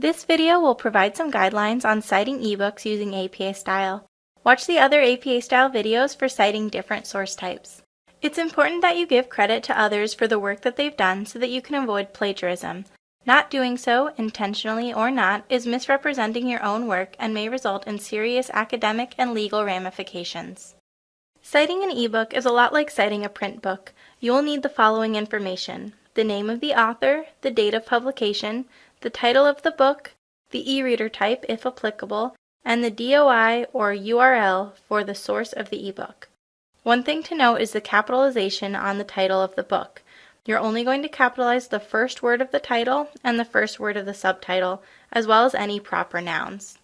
This video will provide some guidelines on citing ebooks using APA style. Watch the other APA style videos for citing different source types. It's important that you give credit to others for the work that they've done so that you can avoid plagiarism. Not doing so, intentionally or not, is misrepresenting your own work and may result in serious academic and legal ramifications. Citing an ebook is a lot like citing a print book. You will need the following information the name of the author, the date of publication, the title of the book, the e-reader type if applicable, and the DOI or URL for the source of the ebook. One thing to note is the capitalization on the title of the book. You're only going to capitalize the first word of the title and the first word of the subtitle, as well as any proper nouns.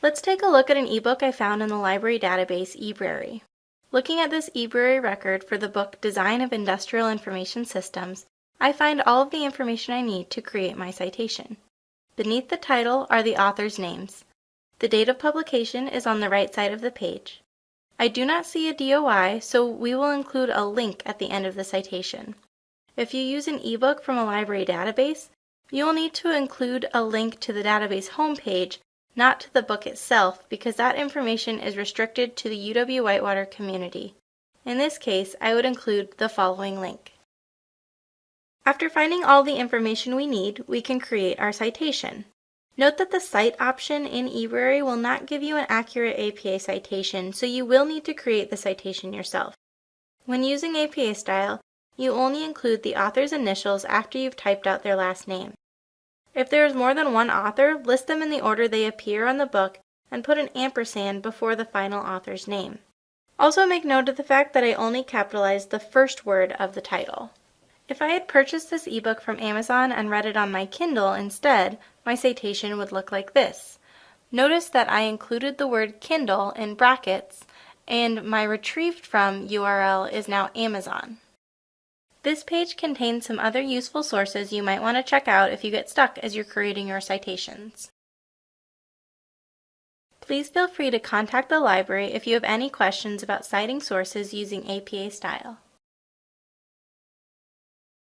Let's take a look at an ebook I found in the library database eBrary. Looking at this eBrary record for the book Design of Industrial Information Systems, I find all of the information I need to create my citation. Beneath the title are the author's names. The date of publication is on the right side of the page. I do not see a DOI, so we will include a link at the end of the citation. If you use an ebook from a library database, you will need to include a link to the database homepage, not to the book itself, because that information is restricted to the UW-Whitewater community. In this case, I would include the following link. After finding all the information we need, we can create our citation. Note that the Cite option in eBrary will not give you an accurate APA citation, so you will need to create the citation yourself. When using APA style, you only include the author's initials after you've typed out their last name. If there is more than one author, list them in the order they appear on the book and put an ampersand before the final author's name. Also make note of the fact that I only capitalized the first word of the title. If I had purchased this ebook from Amazon and read it on my Kindle instead, my citation would look like this. Notice that I included the word Kindle in brackets and my retrieved from URL is now Amazon. This page contains some other useful sources you might want to check out if you get stuck as you're creating your citations. Please feel free to contact the library if you have any questions about citing sources using APA style.